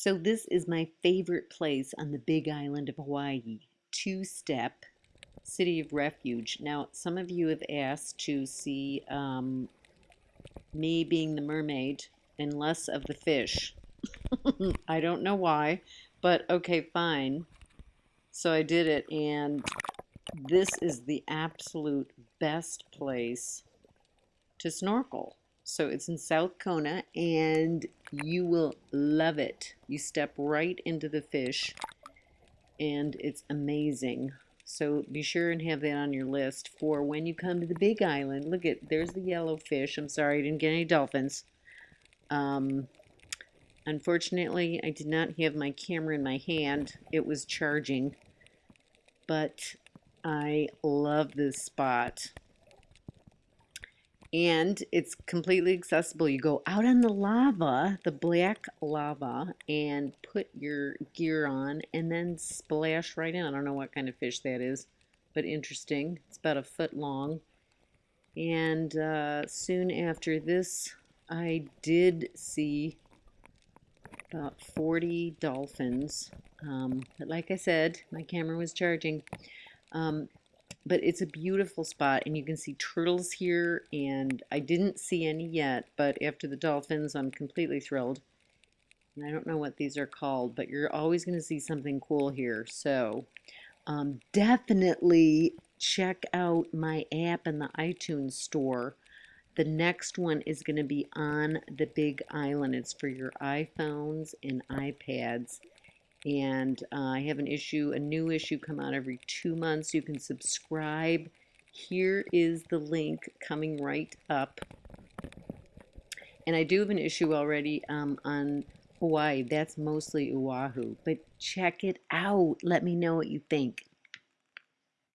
So this is my favorite place on the big island of Hawaii, Two Step City of Refuge. Now, some of you have asked to see um, me being the mermaid and less of the fish. I don't know why, but okay, fine. So I did it, and this is the absolute best place to snorkel. So it's in South Kona and you will love it. You step right into the fish and it's amazing. So be sure and have that on your list for when you come to the big island. Look at, there's the yellow fish. I'm sorry I didn't get any dolphins. Um, unfortunately, I did not have my camera in my hand. It was charging. But I love this spot and it's completely accessible. You go out on the lava, the black lava, and put your gear on and then splash right in. I don't know what kind of fish that is, but interesting. It's about a foot long. And uh, soon after this, I did see about 40 dolphins. Um, but like I said, my camera was charging. Um, but it's a beautiful spot and you can see turtles here and I didn't see any yet but after the dolphins I'm completely thrilled. And I don't know what these are called but you're always going to see something cool here so um, definitely check out my app in the iTunes store. The next one is going to be on the big island. It's for your iPhones and iPads and uh, I have an issue, a new issue come out every two months. You can subscribe. Here is the link coming right up. And I do have an issue already um, on Hawaii. That's mostly Oahu. But check it out. Let me know what you think.